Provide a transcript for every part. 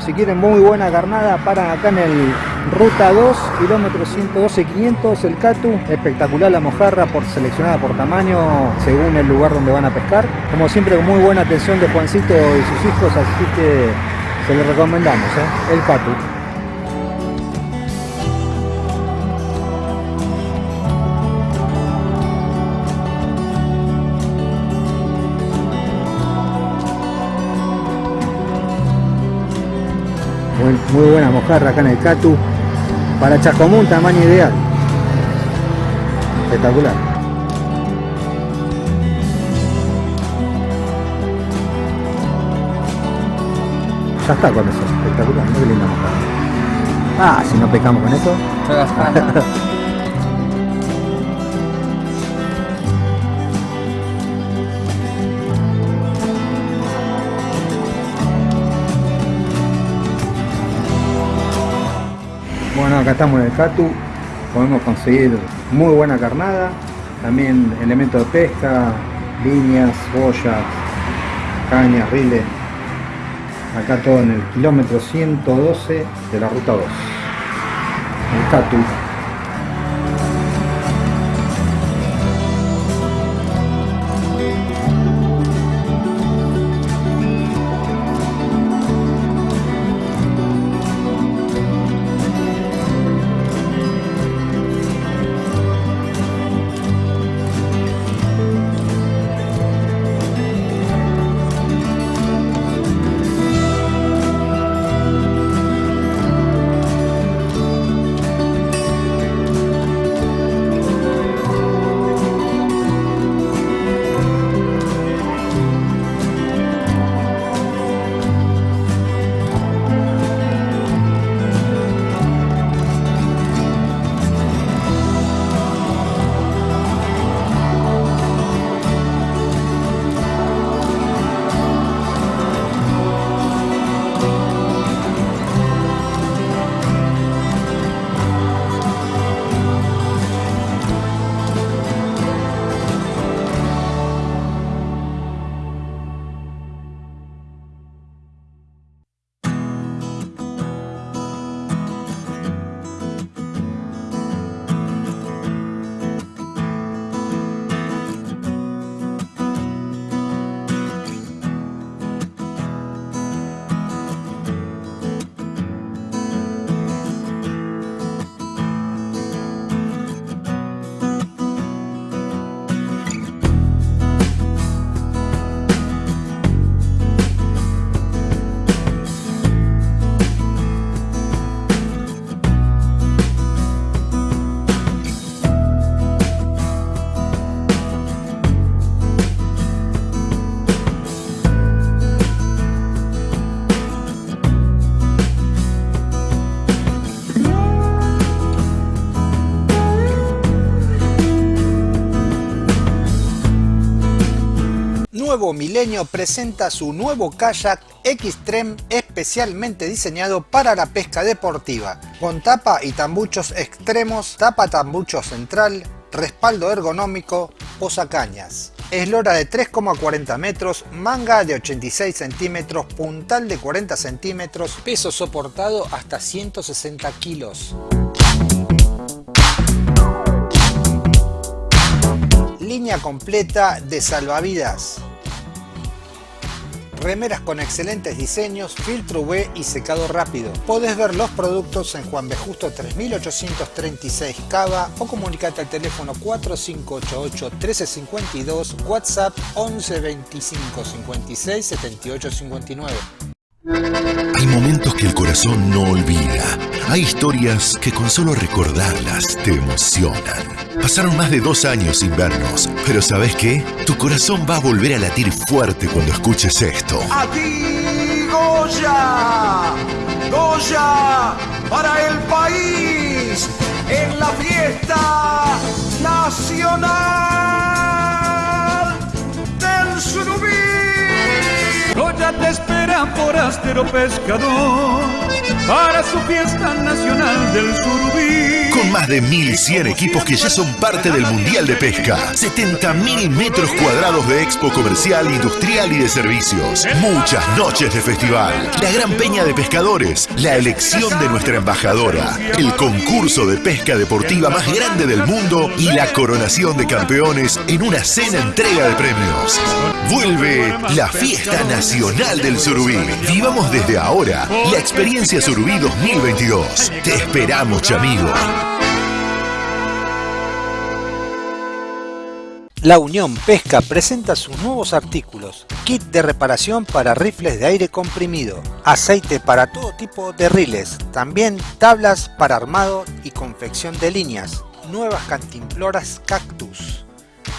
si quieren muy buena carnada, paran acá en el Ruta 2, kilómetro 112-500, el Catu. Espectacular la mojarra, por, seleccionada por tamaño, según el lugar donde van a pescar. Como siempre, con muy buena atención de Juancito y sus hijos, así que se lo recomendamos, ¿eh? el Catu. Muy buena mojarra acá en el Catu. Para Chacomún, tamaño ideal. Espectacular. Ya está con eso, espectacular, muy linda mojarra. Ah, si no pecamos con eso. Bueno, acá estamos en el Catu, podemos conseguir muy buena carnada, también elementos de pesca, líneas, boyas, cañas, riles. Acá todo en el kilómetro 112 de la ruta 2. El Catu. Nuevo Milenio presenta su nuevo kayak Xtreme especialmente diseñado para la pesca deportiva, con tapa y tambuchos extremos, tapa tambucho central, respaldo ergonómico, posacañas. Eslora de 3,40 metros, manga de 86 centímetros, puntal de 40 centímetros, peso soportado hasta 160 kilos. Línea completa de salvavidas. Remeras con excelentes diseños, filtro UV y secado rápido. Podés ver los productos en Juan B. Justo 3836 Cava o comunicate al teléfono 4588 1352, WhatsApp 11 25 56 78 59. Hay momentos que el corazón no olvida. Hay historias que con solo recordarlas te emocionan. Pasaron más de dos años sin vernos, pero ¿sabes qué? Tu corazón va a volver a latir fuerte cuando escuches esto. Aquí Goya, Goya para el país en la fiesta nacional del Surubí. Goya te espera por Astero Pescador para su fiesta nacional del Surubí. con más de 1.100 equipos que ya son parte del Mundial de Pesca, 70.000 metros cuadrados de expo comercial, industrial y de servicios, muchas noches de festival, la gran peña de pescadores, la elección de nuestra embajadora, el concurso de pesca deportiva más grande del mundo y la coronación de campeones en una cena entrega de premios. Vuelve la fiesta nacional del surubí. Vivamos desde ahora la experiencia surubí 2022. Te esperamos, chamigo. La Unión Pesca presenta sus nuevos artículos. Kit de reparación para rifles de aire comprimido. Aceite para todo tipo de riles. También tablas para armado y confección de líneas. Nuevas cantimploras cactus.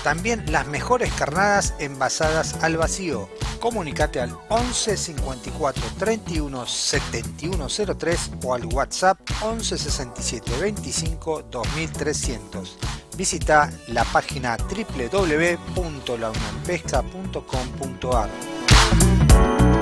También las mejores carnadas envasadas al vacío. Comunicate al 11 54 31 7103 o al WhatsApp 11 67 25 2300. Visita la página www.launionpesca.com.ar.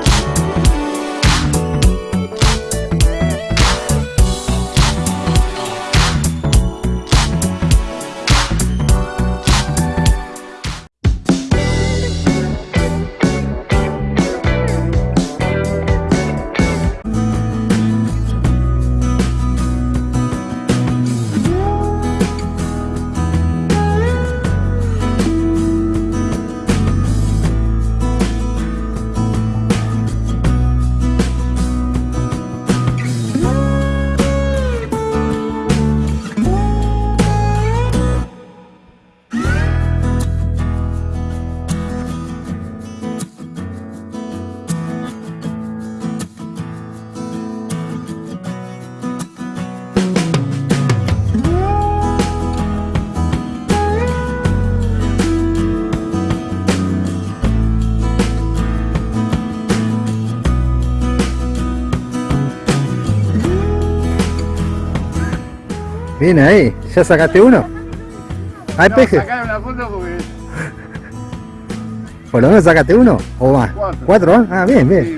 Bien ahí, ¿ya sacaste uno? ¿Hay peje? foto porque ¿Por lo menos sacaste uno? ¿O más? Cuatro. ¿Cuatro? Ah, bien, bien. sí,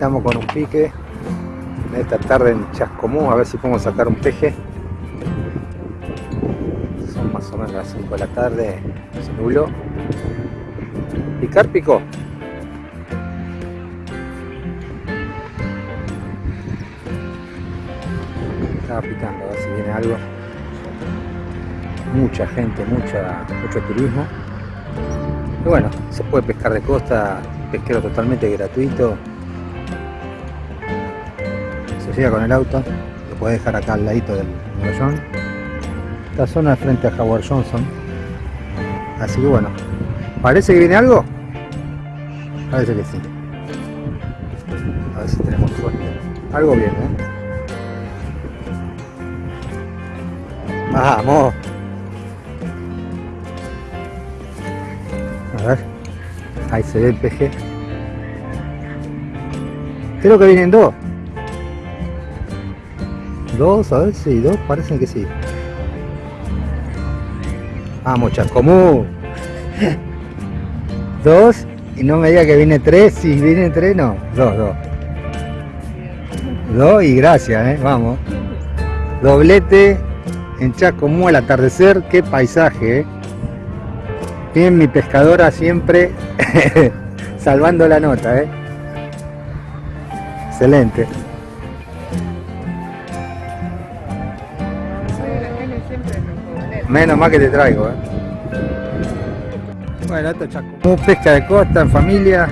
estamos con un pique en esta tarde en Chascomú, a ver si podemos sacar un peje. Son más o menos las 5 de la tarde, se nubló. ¿Picar pico? Estaba picando, a ver si viene algo. Mucha gente, mucha, mucho turismo. Y bueno, se puede pescar de costa, pesquero totalmente gratuito. Se llega con el auto, lo puedes dejar acá al ladito del mogollón. Esta zona es frente a Howard Johnson. Así que bueno, ¿parece que viene algo? Parece que sí. A ver si tenemos suerte. Algo viene, ¿eh? ¡Vamos! A ver. Ahí se ve el peje. Creo que vienen dos. Dos, a ver si dos, parecen que sí. Vamos, Chascomú. Dos, y no me diga que viene tres, si viene tres, no. Dos, dos. Dos y gracias, eh. Vamos. Doblete en Chascomú al atardecer, qué paisaje, eh. Bien, mi pescadora siempre salvando la nota, eh. Excelente. Menos mal que te traigo. Eh. Bueno, esto es chaco. Pesca de costa en familia.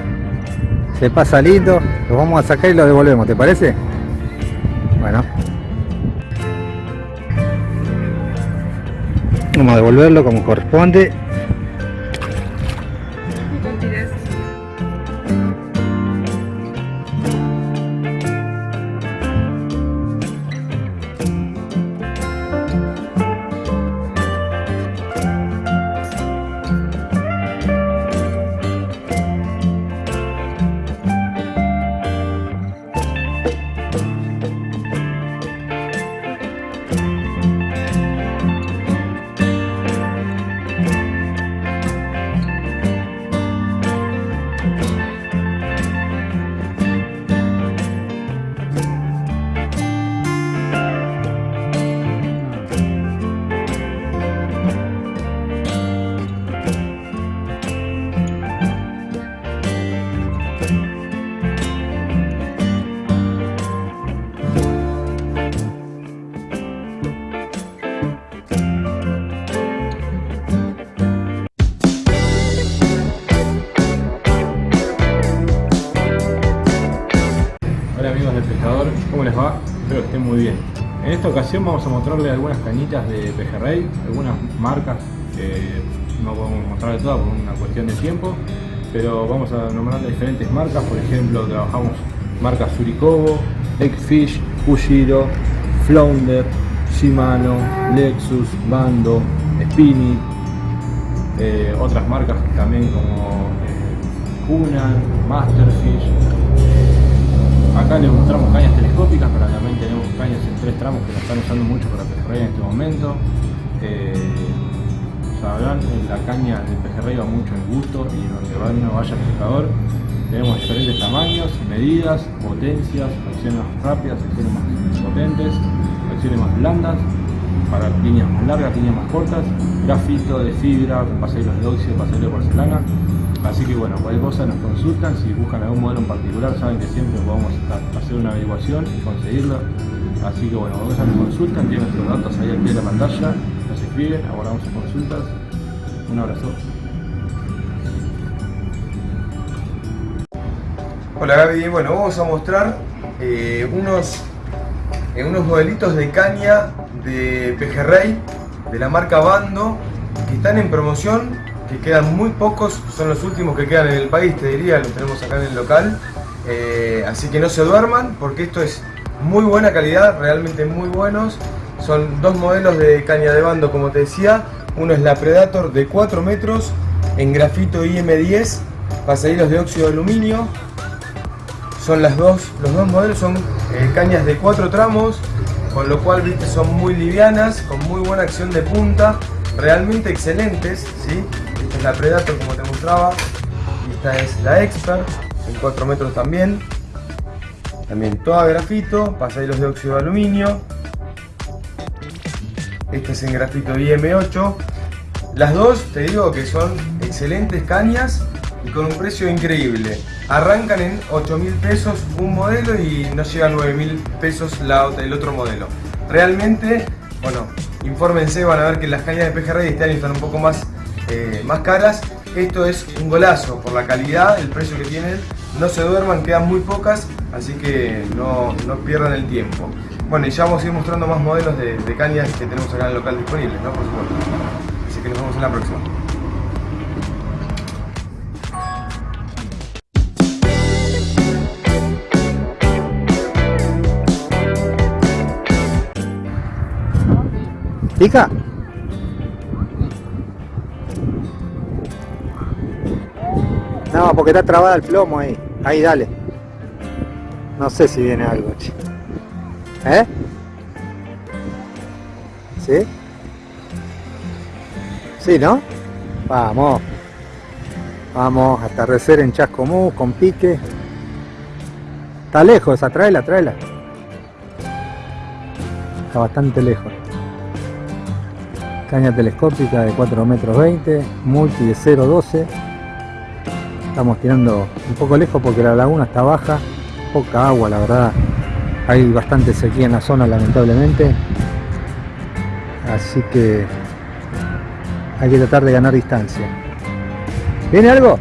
Se pasa lindo. Los vamos a sacar y los devolvemos, ¿te parece? Bueno. Vamos a devolverlo como corresponde. De algunas marcas que no podemos mostrarles todas por una cuestión de tiempo, pero vamos a nombrar diferentes marcas, por ejemplo trabajamos marcas Surikobo, Eggfish, Fushiro, Flounder, Shimano, Lexus, Bando, Spinny, eh, otras marcas también como eh, Hunan, Masterfish, Acá les mostramos cañas telescópicas, pero también tenemos cañas en tres tramos que la están usando mucho para pejerrey en este momento. Eh, sabrán, la caña del pejerrey va mucho en gusto y donde uno vaya pescador. Tenemos diferentes tamaños, medidas, potencias, acciones más rápidas, acciones más potentes, acciones más blandas, para líneas más largas, líneas más cortas, grafito de fibra, pasajeros de óxido, pasajeros de porcelana. Así que bueno, cualquier cosa nos consultan, si buscan algún modelo en particular saben que siempre podemos hacer una averiguación y conseguirlo. Así que bueno, cualquier cosa nos consultan, tienen nuestros datos ahí al pie de la pantalla, escriben, abordamos sus consultas. Un abrazo. Hola Gaby, bueno, vamos a mostrar eh, unos, eh, unos modelitos de caña de pejerrey de la marca Bando que están en promoción, que quedan muy pocos, son los últimos que quedan en el país, te diría, los tenemos acá en el local. Eh, así que no se duerman porque esto es muy buena calidad, realmente muy buenos. Son dos modelos de caña de bando, como te decía. Uno es la Predator de 4 metros en grafito IM10, pasahilos de óxido de aluminio, son las dos, los dos modelos son eh, cañas de cuatro tramos, con lo cual viste son muy livianas, con muy buena acción de punta, realmente excelentes, ¿sí? Esta es la Predator como te mostraba, y esta es la Expert, en 4 metros también, también toda grafito, pasahilos de óxido de aluminio, esta es en grafito IM8, las dos te digo que son excelentes cañas y con un precio increíble. Arrancan en 8 mil pesos un modelo y no llega a 9 mil pesos la, el otro modelo. Realmente, bueno, infórmense, van a ver que las cañas de pejerrey este año están un poco más, eh, más caras. Esto es un golazo por la calidad, el precio que tienen. No se duerman, quedan muy pocas, así que no, no pierdan el tiempo. Bueno, y ya vamos a ir mostrando más modelos de, de que tenemos acá en el local disponibles, ¿no? Por supuesto. Así que nos vemos en la próxima. ¿Pica? No, porque está trabada el plomo ahí. Ahí, dale. No sé si viene algo, che. ¿Eh? ¿Sí? Sí, ¿no? Vamos. Vamos, atardecer en Chascomú, con pique. Está lejos esa, tráela, tráela. Está bastante lejos. Caña telescópica de 4 metros 20, multi de 0.12. Estamos tirando un poco lejos porque la laguna está baja, poca agua la verdad. Hay bastante sequía en la zona lamentablemente. Así que hay que tratar de ganar distancia. ¿Viene algo?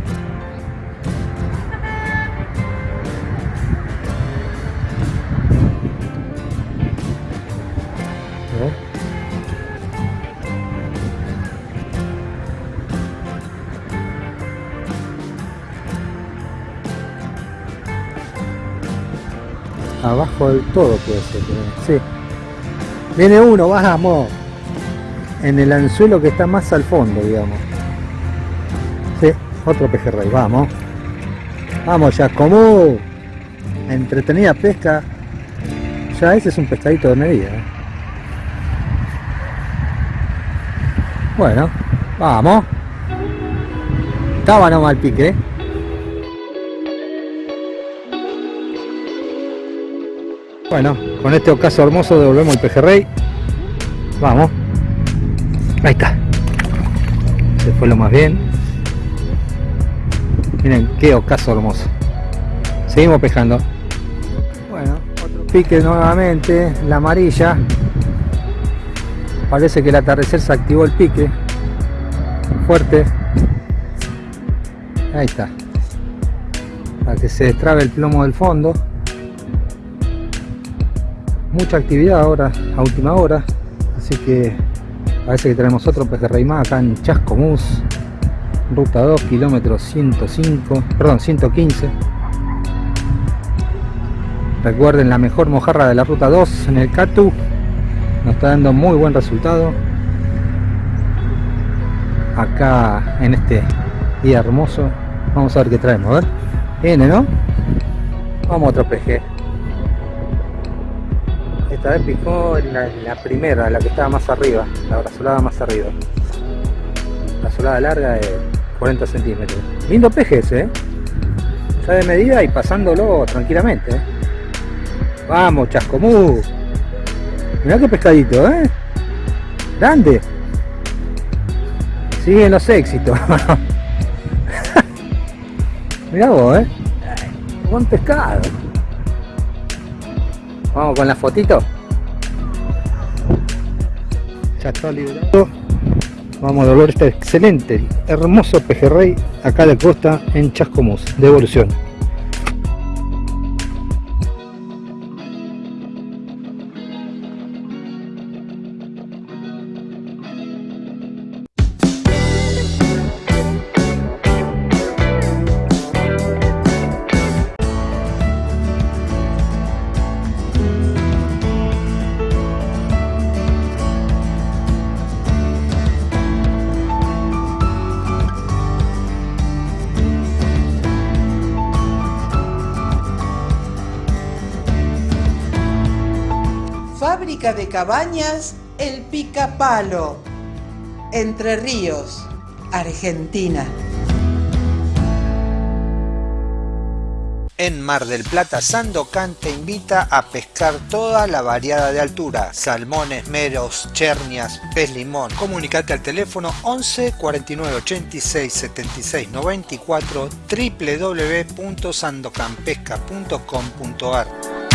Todo puede ser. Sí. Viene uno, vamos. En el anzuelo que está más al fondo, digamos. Sí, otro pejerrey, vamos. Vamos ya, como entretenida pesca. Ya ese es un pescadito de medida. ¿eh? Bueno, vamos. Estaba nomás el pique. ¿eh? Bueno, con este ocaso hermoso devolvemos el pejerrey. Vamos. Ahí está. Se fue lo más bien. Miren qué ocaso hermoso. Seguimos pescando. Bueno, otro pique nuevamente. La amarilla. Parece que el atardecer se activó el pique. Fuerte. Ahí está. Para que se destrabe el plomo del fondo mucha actividad ahora a última hora así que parece que tenemos otro pejerrey más acá en Chascomús ruta 2 kilómetros 105 perdón 115 recuerden la mejor mojarra de la ruta 2 en el Catu nos está dando muy buen resultado. Acá en este día hermoso vamos a ver qué traemos a ver. Viene no vamos a otro peje esta vez picó en la, primera, la que estaba más arriba, la brazolada más arriba. La solada larga de 40 centímetros. Lindo peje ese, ¿eh? Ya de medida y pasándolo tranquilamente. ¿eh? Vamos, chascomú. Mirá qué pescadito, ¿eh? Grande. Siguen los éxitos. Mirá vos, ¿eh? Buen pescado. Vamos con la fotito. Ya está liberado. Vamos a devolver este excelente, hermoso pejerrey acá de costa en Chascomús. De Cabañas El Picapalo, Entre Ríos, Argentina. En Mar del Plata, Sandocan te invita a pescar toda la variada de altura, salmones, meros, chernias, pez limón. Comunicate al teléfono 11 49 86 76 94 www.sandocanpesca.com.ar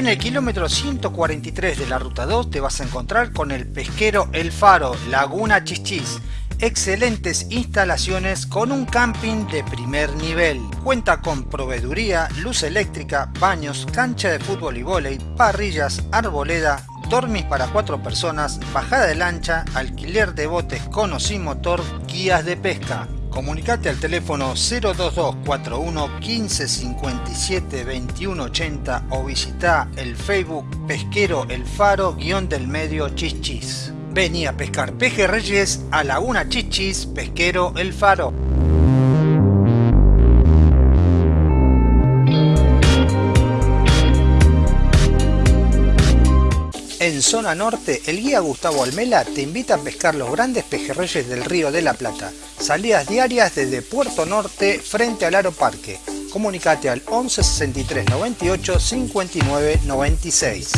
En el kilómetro 143 de la ruta 2 te vas a encontrar con el pesquero El Faro, Laguna Chichis. Excelentes instalaciones con un camping de primer nivel. Cuenta con proveeduría, luz eléctrica, baños, cancha de fútbol y vóley, parrillas, arboleda, dormis para cuatro personas, bajada de lancha, alquiler de botes con o sin motor, guías de pesca. Comunicate al teléfono 02241 1557 2180 o visita el Facebook Pesquero El Faro guion del medio Chichis. Vení a pescar pejerreyes a Laguna Chichis Pesquero El Faro. En zona norte, el guía Gustavo Almela te invita a pescar los grandes pejerreyes del río de la Plata. Salidas diarias desde Puerto Norte frente al Aro Parque. Comunicate al 11 63 98 59 96.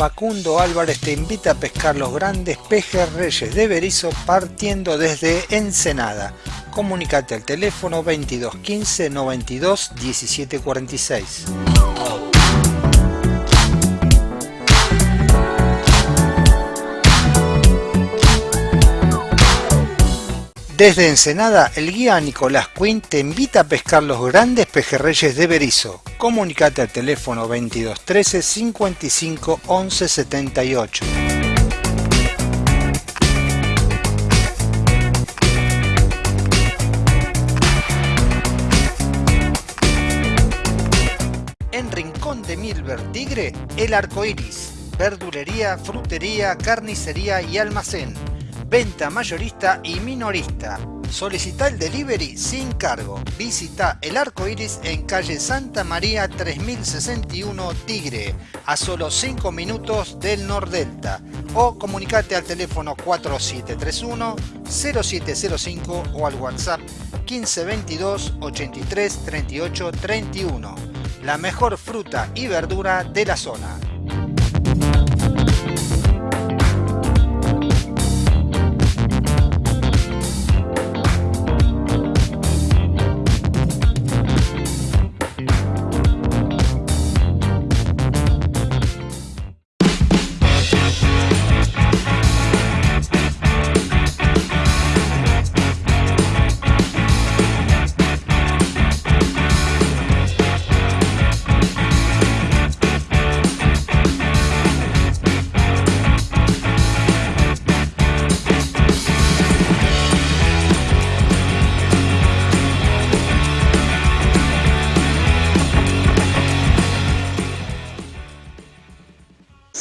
Facundo Álvarez te invita a pescar los grandes pejerreyes de Berizo partiendo desde Ensenada. Comunicate al teléfono 22 15 92 17 Desde Ensenada, el guía Nicolás Quinn te invita a pescar los grandes pejerreyes de Berizo. Comunicate al teléfono 2213 55 11 78. En Rincón de Milver Tigre, el arco iris. Verdulería, frutería, carnicería y almacén venta mayorista y minorista. Solicita el delivery sin cargo. Visita el arco iris en calle Santa María 3061 Tigre, a solo 5 minutos del Nordelta. O comunicate al teléfono 4731 0705 o al WhatsApp 1522 83 38 31. La mejor fruta y verdura de la zona.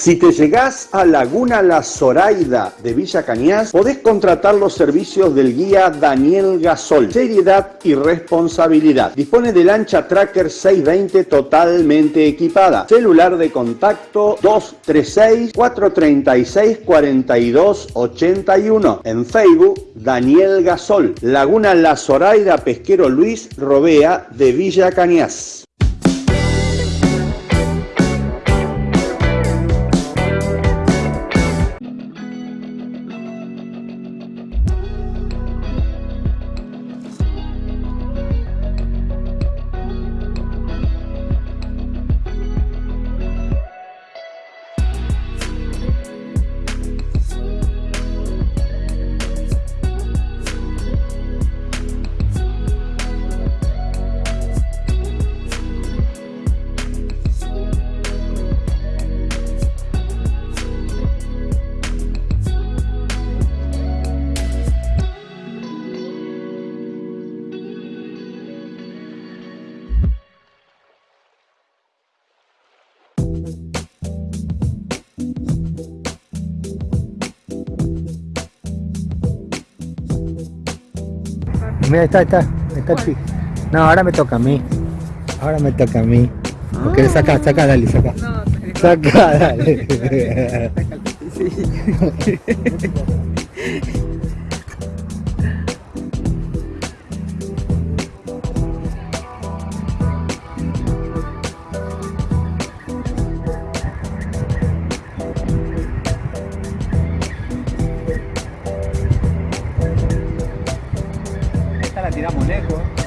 Si te llegás a Laguna La Zoraida de Villa Cañas, podés contratar los servicios del guía Daniel Gasol. Seriedad y responsabilidad. Dispone de lancha Tracker 620 totalmente equipada. Celular de contacto 236-436-4281. En Facebook, Daniel Gasol. Laguna La Zoraida Pesquero Luis Robea de Villa Cañas. Mira, está, está, está el chico. No, ahora me toca a mí. Ahora me toca a mí. Porque le saca, saca, dale, saca. Saca, dale. Esta la tiramos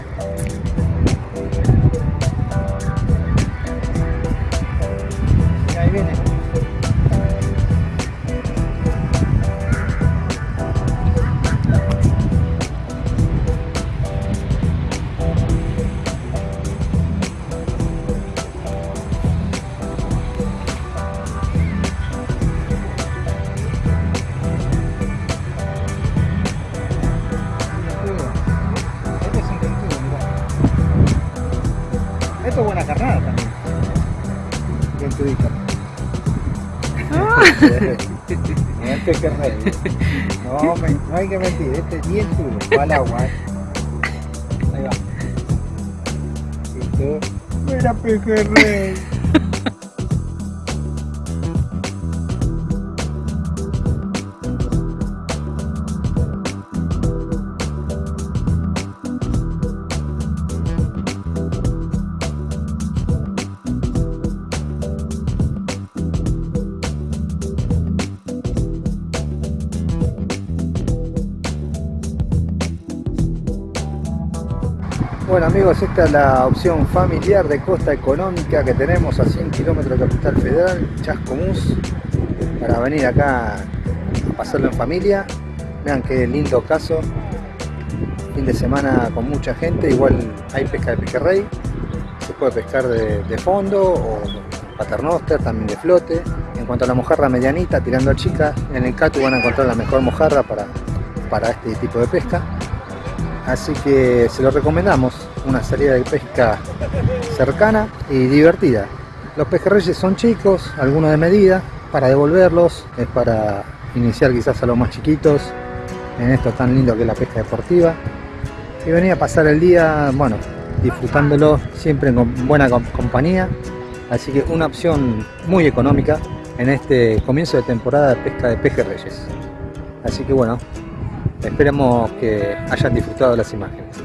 No, me- no hay que mentir, este es bien duro, va al agua. Ahí va. Listo. Mira pejerrey. Esta es la opción familiar de costa económica que tenemos a 100 kilómetros de Capital Federal, Chascomús, para venir acá a pasarlo en familia. Vean qué lindo caso, fin de semana con mucha gente, igual hay pesca de pejerrey, se puede pescar de, de fondo o paternoster, también de flote. En cuanto a la mojarra medianita, tirando a chica, en el Catu van a encontrar la mejor mojarra para, para este tipo de pesca. Así que se lo recomendamos, una salida de pesca cercana y divertida. Los pejerreyes son chicos, algunos de medida, para devolverlos, es para iniciar quizás a los más chiquitos en esto tan lindo que es la pesca deportiva. Y venir a pasar el día, bueno, disfrutándolo siempre en buena compañía. Así que una opción muy económica en este comienzo de temporada de pesca de pejerreyes. Así que bueno, esperemos que hayan disfrutado las imágenes.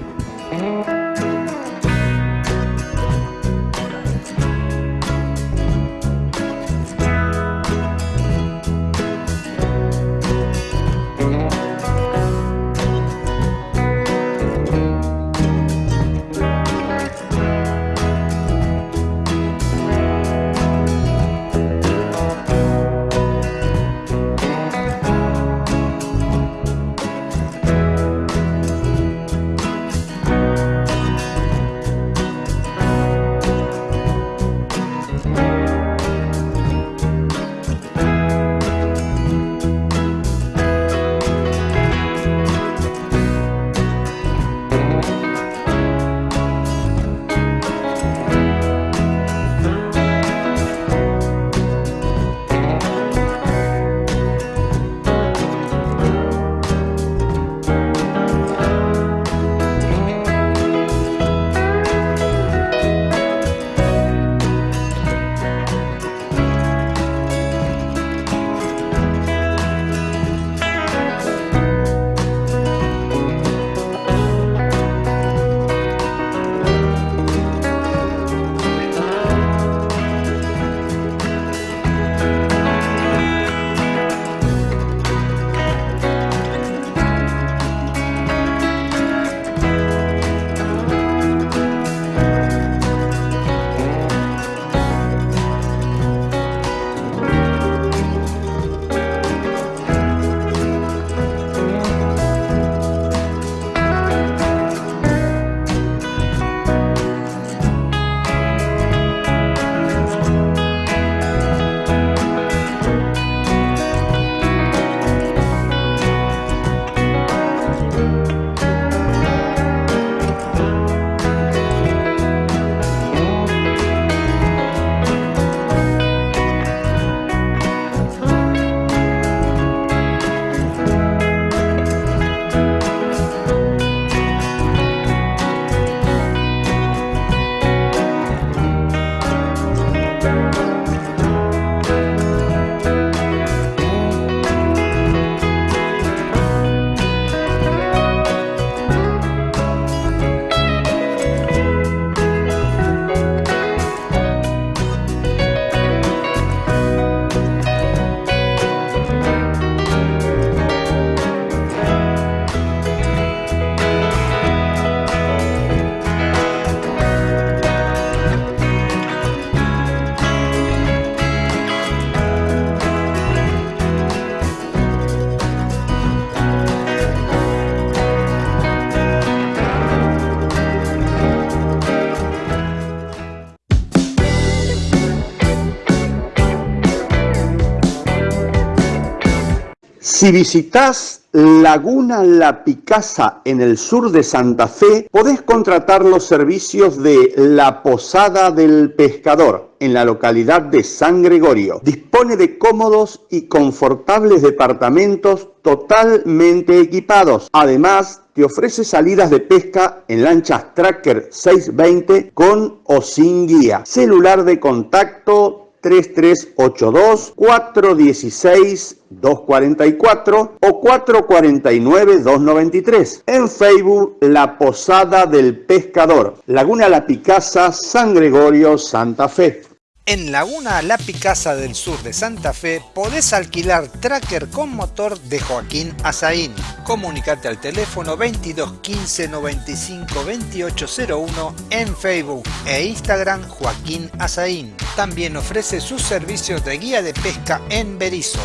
Si visitas Laguna La Picasa en el sur de Santa Fe, podés contratar los servicios de La Posada del Pescador en la localidad de San Gregorio. Dispone de cómodos y confortables departamentos totalmente equipados. Además, te ofrece salidas de pesca en lanchas Tracker 620 con o sin guía. Celular de contacto 3382 416 244 o 449 293. En Facebook La Posada del Pescador, Laguna La Picasa, San Gregorio, Santa Fe. En Laguna La Picasa del sur de Santa Fe podés alquilar tracker con motor de Joaquín Azaín. Comunicate al teléfono 22 15 95 2801 en Facebook e Instagram Joaquín Azaín. También ofrece sus servicios de guía de pesca en Berizo.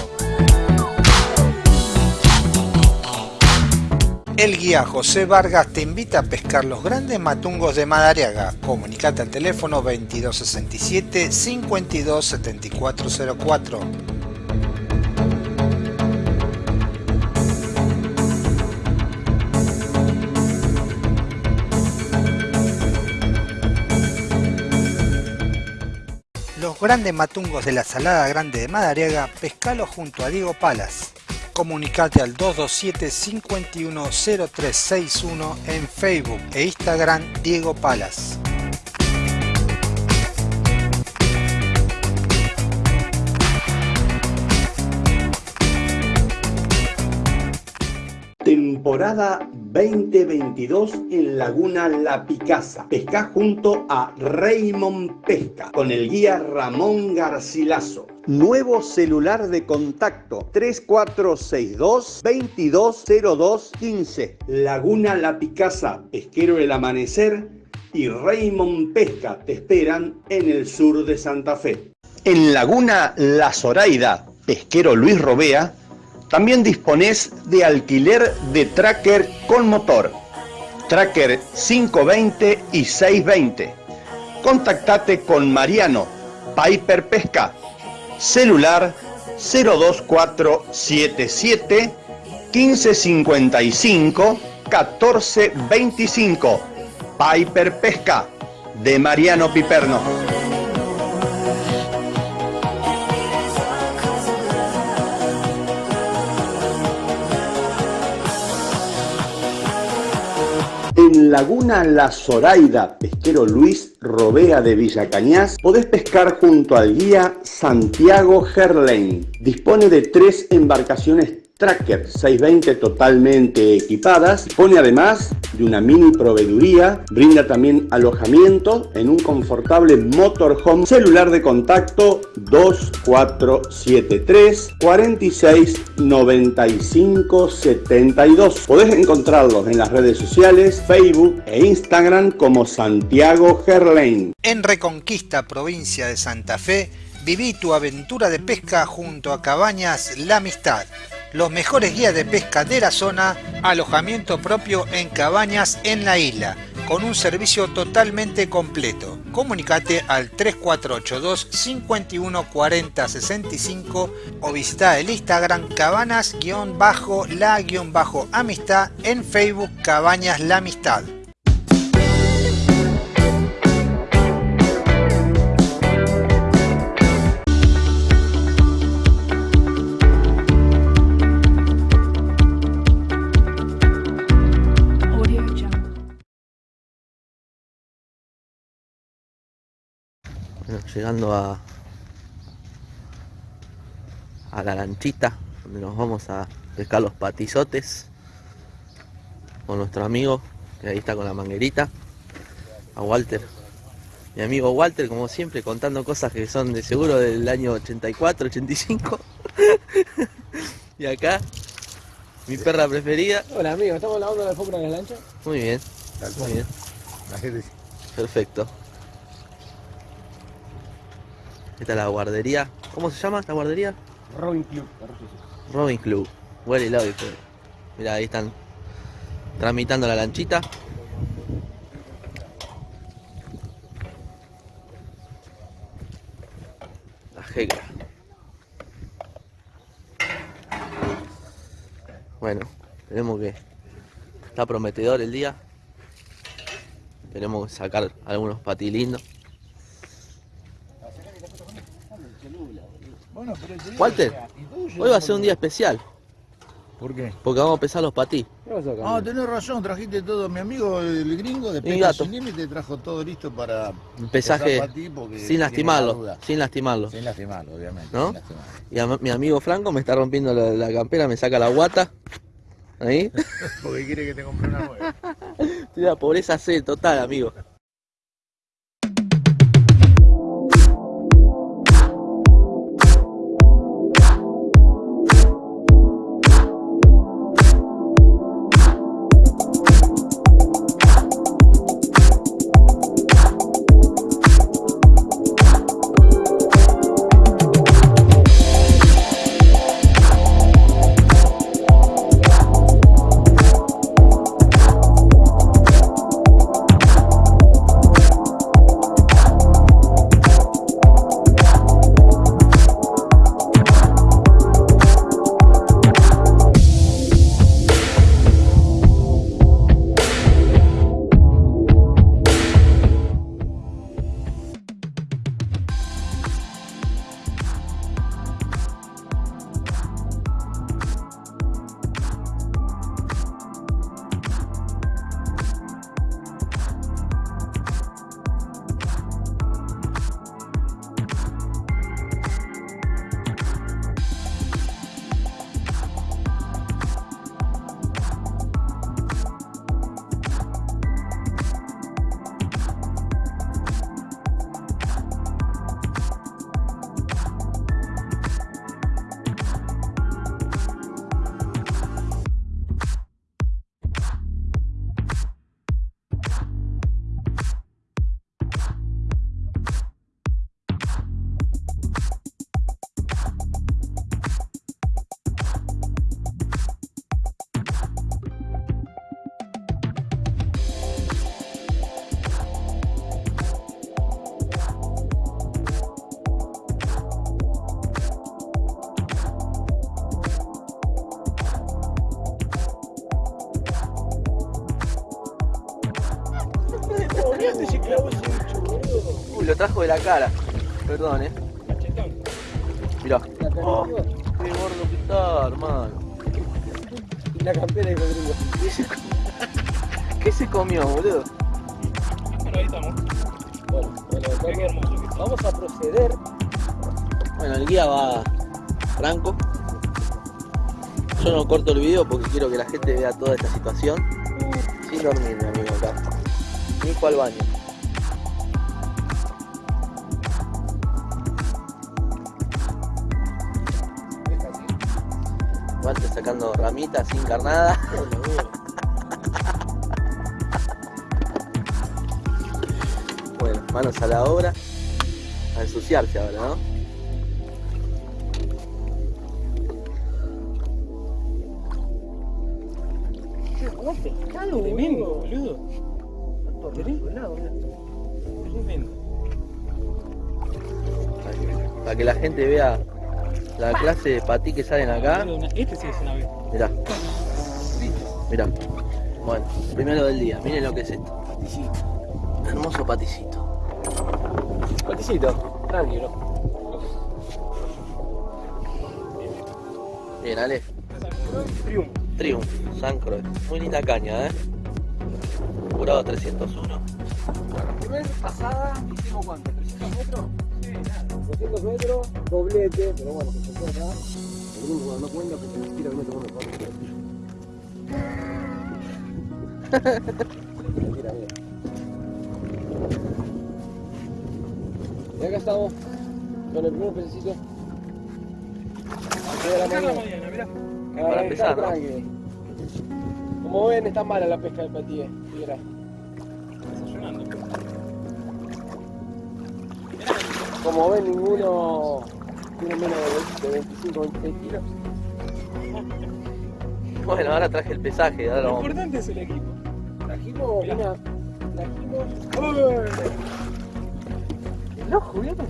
El guía José Vargas te invita a pescar los grandes matungos de Madariaga. Comunicate al teléfono 2267 527404. Los grandes matungos de la Salada Grande de Madariaga, pescalo junto a Diego Palas. Comunicate al 227-510361 en Facebook e Instagram Diego Palas. Temporada 2022 en Laguna La Picasa. Pesca junto a Raymond Pesca con el guía Ramón Garcilaso. Nuevo celular de contacto 3462 220215. Laguna La Picasa, Pesquero El Amanecer y Raymond Pesca te esperan en el sur de Santa Fe. En Laguna La Zoraida, Pesquero Luis Robea, también disponés de alquiler de tracker con motor, tracker 520 y 620. Contactate con Mariano, Piper Pesca, celular 02477 1555 1425. Piper Pesca, de Mariano Piperno. Laguna La Zoraida, pesquero Luis Robea de Villa Cañas, podés pescar junto al guía Santiago Gerlain. Dispone de tres embarcaciones Tracker 620 totalmente equipadas. Dispone además de una mini proveeduría. Brinda también alojamiento en un confortable motorhome. Celular de contacto 2473 46 95 72. Podés encontrarlos en las redes sociales, Facebook e Instagram como Santiago Gerlain. En Reconquista, provincia de Santa Fe, viví tu aventura de pesca junto a Cabañas La Amistad los mejores guías de pesca de la zona, alojamiento propio en cabañas en la isla, con un servicio totalmente completo. Comunicate al 3482 51 40 65 o visita el Instagram cabanas-la-amistad en Facebook Cabañas La Amistad. Llegando a, a la lanchita donde nos vamos a pescar los patizotes con nuestro amigo que ahí está con la manguerita a Walter. Mi amigo Walter como siempre contando cosas que son de seguro del año 84 85 y acá mi perra preferida. Hola amigo estamos lavando la alfombra de la lancha muy bien muy bien. Perfecto esta es la guardería. ¿Cómo se llama esta guardería? Robin Club. Robin Club. Well love Mira, ahí están tramitando la lanchita. La jegra. Bueno, tenemos que... Está prometedor el día. Tenemos que sacar algunos patilindos. Walter, hoy va a ser un día especial. ¿Por qué? Porque vamos a pesar los patí. Ah, tenés razón, trajiste todo. Mi amigo el gringo de Pesca Sin Límite trajo todo listo para un pesaje sin lastimarlo, sin lastimarlo. Sin lastimarlo, obviamente. ¿No? Y a, mi amigo Franco me está rompiendo la, campera, me saca la guata. Ahí. porque quiere que te compre una nueva. Estoy la pobreza C total, amigo. De la cara. Perdón, eh. Mirá. Oh, qué gordo que está, hermano. La campera de codringo. ¿Qué se, ¿Qué se comió, boludo? Bueno, ahí estamos. Bueno, bueno, vamos, vamos a proceder. Bueno, el guía va franco. Yo no corto el video porque quiero que la gente vea toda esta situación. Sin dormir, mi amigo, acá. Nico al baño. Sacando ramitas sin carnada. bueno, manos a la obra. A ensuciarse ahora, ¿no? Tremendo, boludo. Tremendo. Para que la gente vea la clase de patí que salen acá. Este sí es una vez. Mirá. Mirá. Bueno, primero del día. Miren lo que es esto. Hermoso paticito. Paticito, tranquilo. Bien, Ale. Triunfo. Triumph, San Croix. Muy linda caña, ¿eh? Curado 301. La primera pasada hicimos cuánto, 300 metros. Sí, nada. 200 metros, doblete, pero bueno, que se acá. No cuenta, porque se tira viene tomando fotos. Mira, mira. Y acá estamos con el primer pececito. A las de la mañana. mirá. Para empezar. Como ven, está mala la pesca. Mira. Desayunando. Como ven, ninguno tiene menos de 25 o 26 kilos. Bueno, ahora traje el pesaje. Ahora Lo vamos. importante es el equipo. Trajimos una. Trajimos. El ojo, ¿vieron?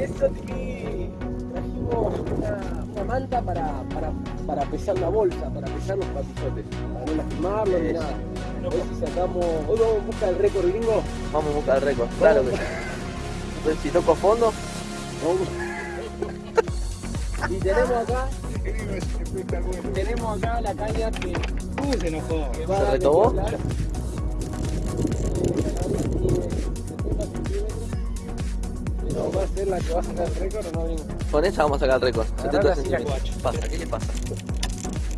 Eso, Tiki. Trajimos una, una manta para, para, para pesar la bolsa, para pesar los patizotes. Para no lastimarlo ni nada. A ver si sacamos. Hoy vamos en busca del récord gringo. Vamos a buscar el récord. Claro que sí. Entonces, si toco fondo, Y tenemos acá. Tenemos acá la caña que. Uh, se enojó. Que va ¿Se retobó? va a ser la que va a sacar el récord o no con esa vamos a sacar el récord. Agarrala 70 así la centímetros. ¿Qué pasa? ¿Qué le pasa?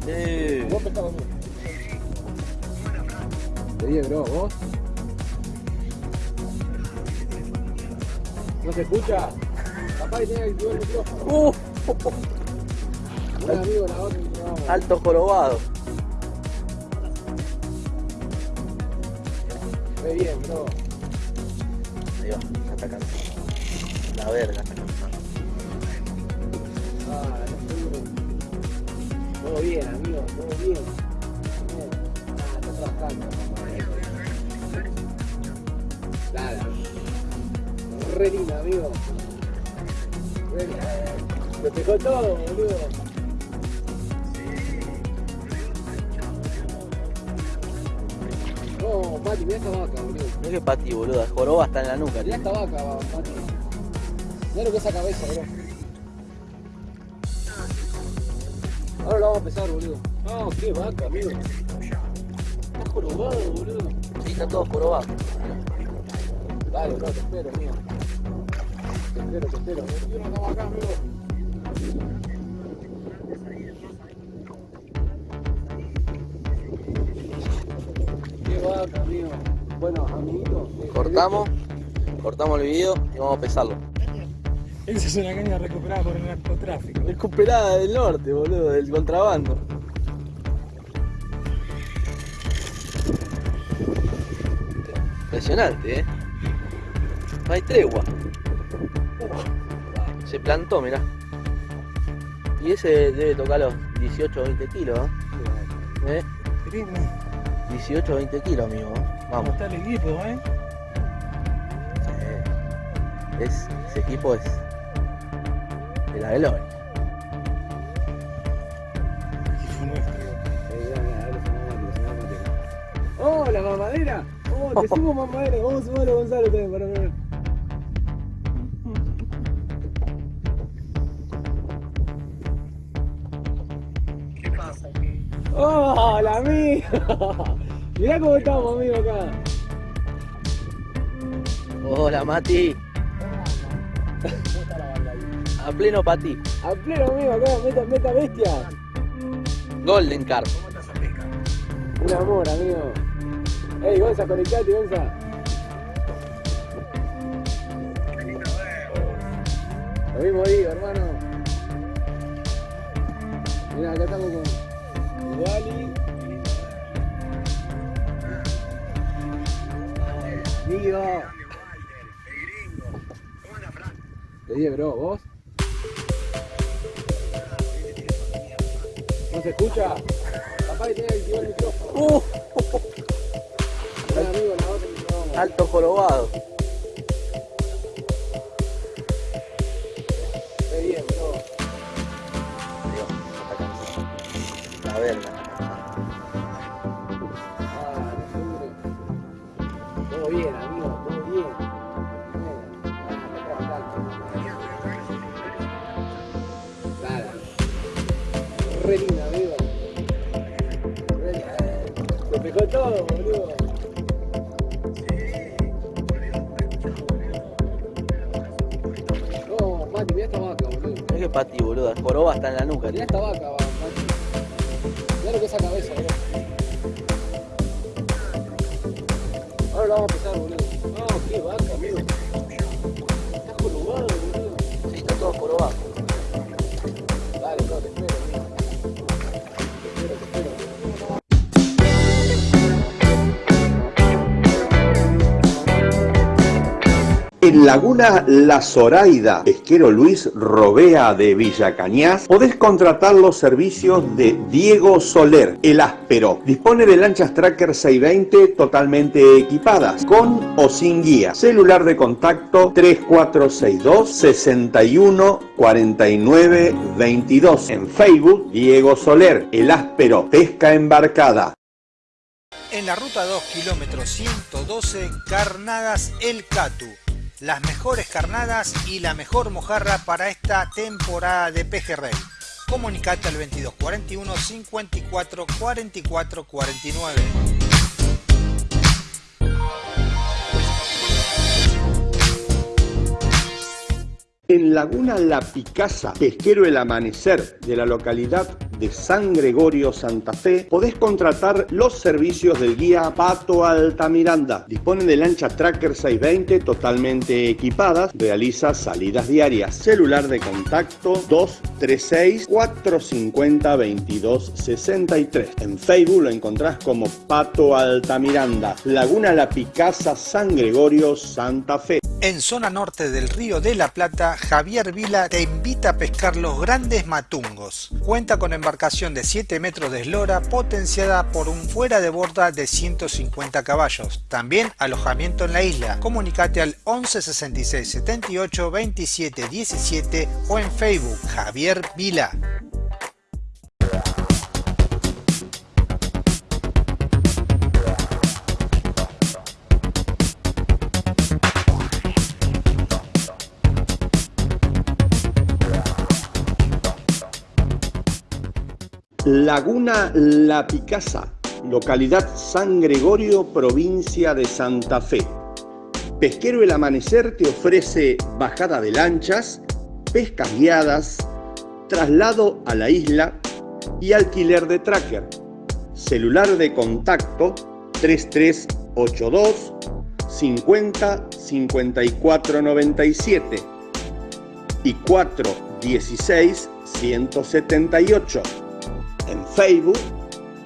Eh, Vos pescabas bien. Te dije, bro, vos. ¿No se escucha? Que tenga que activar el micrófono. uh, Un amigo la otra no. alto jorobado. Ve bien, bro. Ahí va, está atacando. La verga está cansando. Ah, todo bien, amigo, todo bien. Re linda, amigo. Lo dejó todo, boludo. No, Mati, mirá esta vaca, boludo. Mira que pati, boludo. Joroba está en la nuca. Mirá esta vaca, Mati. Mirá lo que es esa cabeza, bro. Ahora lo vamos a pesar, boludo. No, qué vaca, amigo. Está jorobado, boludo. Sí, está todo jorobado. Dale, bro, te espero, amigo. Bueno, amiguito. eh, Cortamos, cortamos el video y vamos a pesarlo. Esa es una caña recuperada por el narcotráfico. Recuperada del norte, boludo, del contrabando. Impresionante, eh. No hay tregua. Se plantó, mirá. Y ese debe tocar los 18 o 20 kilos, ¿eh? ¿Eh? 18 o 20 kilos, amigo. ¿eh? ¿Cómo Vamos. está el equipo, eh? Es, ese equipo es de la. Equipo nuestro. la mamadera. Oh, te subo mamadera. Vamos a sumarlo a Gonzalo también para ver. ¡Hola, amigo! Mirá cómo estamos, amigo, acá. Hola, Mati. A pleno para ti. A pleno, amigo, acá, meta, meta bestia. Golden Car. Un amor, amigo. Ey, Gonza, conectate, Gonza. Lo mismo digo, hermano. Mira, acá estamos con Wally. Digo. Te dije, bro, ¿vos? ¿No se escucha? Papá que tiene activar el micrófono. Uh, amigo, la otra alto jorobado. Esta vaca, va, Laguna La Zoraida, pesquero Luis Robea de Villa Cañas, podés contratar los servicios de Diego Soler, el áspero. Dispone de lanchas Tracker 620 totalmente equipadas, con o sin guía. Celular de contacto 3462 61 49 22. En Facebook, Diego Soler, el áspero, pesca embarcada. En la ruta 2, kilómetro 112, Carnadas El Catu. Las mejores carnadas y la mejor mojarra para esta temporada de pejerrey. Comunicate al 2241 54 44 49. En Laguna La Picasa, pesquero El Amanecer de la localidad de San Gregorio, Santa Fe, podés contratar los servicios del guía Pato Altamiranda. Dispone de lancha Tracker 620 totalmente equipadas, realiza salidas diarias. Celular de contacto 236 450 2263. En Facebook lo encontrás como Pato Altamiranda. Laguna La Picasa, San Gregorio, Santa Fe. En zona norte del Río de la Plata, Javier Vila te invita a pescar los grandes matungos. Cuenta con embarcación de 7 metros de eslora potenciada por un fuera de borda de 150 caballos. También alojamiento en la isla. Comunicate al 11 66 78 27 17 o en Facebook Javier Vila. Laguna La Picasa, localidad San Gregorio, provincia de Santa Fe. Pesquero El Amanecer te ofrece bajada de lanchas, pescas guiadas, traslado a la isla y alquiler de tracker. Celular de contacto 3382 50 54 97 y 416 178. En Facebook,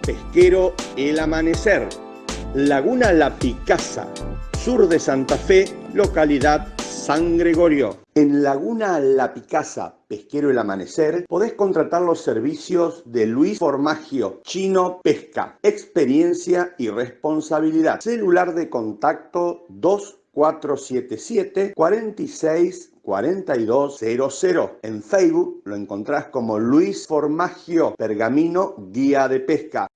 Pesquero El Amanecer, Laguna La Picasa, sur de Santa Fe, localidad San Gregorio. En Laguna La Picasa, Pesquero El Amanecer, podés contratar los servicios de Luis Formagio, Chino Pesca, experiencia y responsabilidad. Celular de contacto 2477 46 4200. En Facebook lo encontrás como Luis Formagio, Pergamino Guía de Pesca.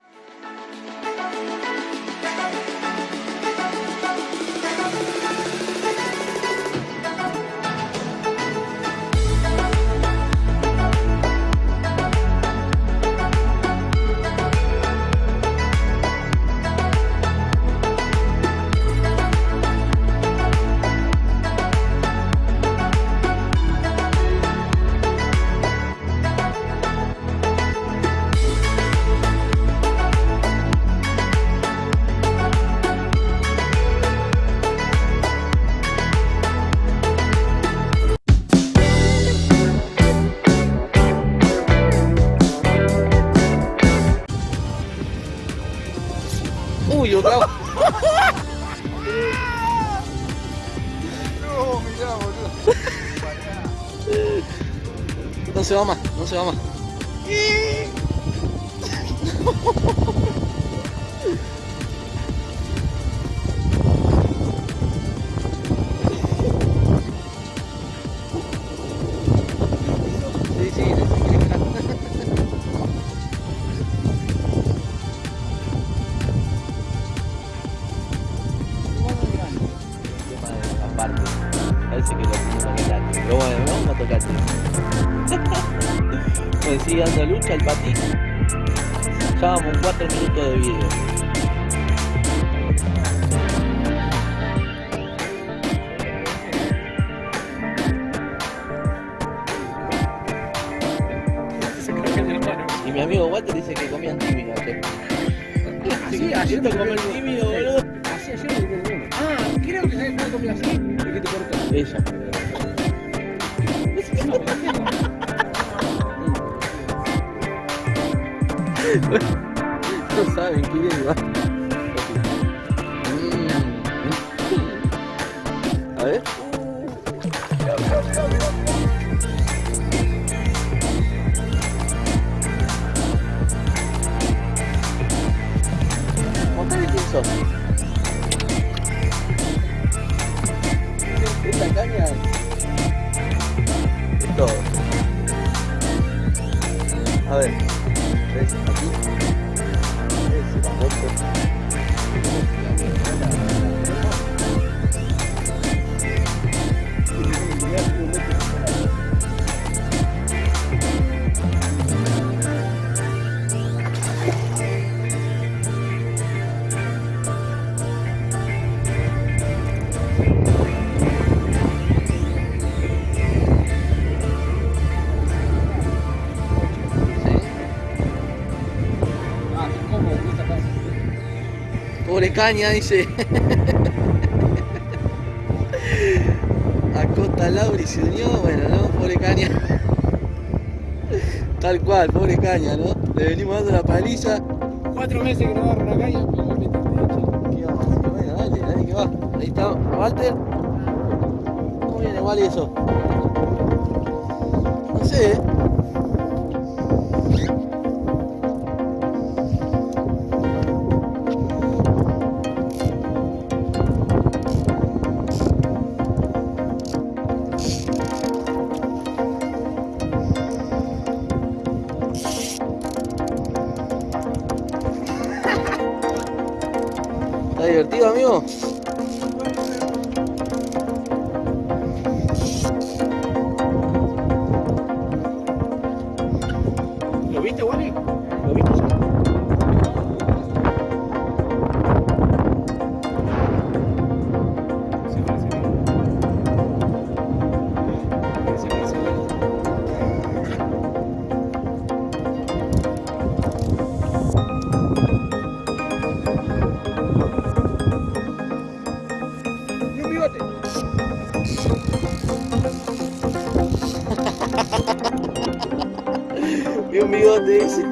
그러니까 지금 caña, dice. Acosta Lauri se unió, bueno, ¿no? Pobre caña. Tal cual, pobre caña, ¿no? Le venimos dando la paliza. Cuatro meses que no agarro una caña, pero me que va. Ahí está, Walter. ¿Cómo viene igual eso? No sé. ¿eh? 10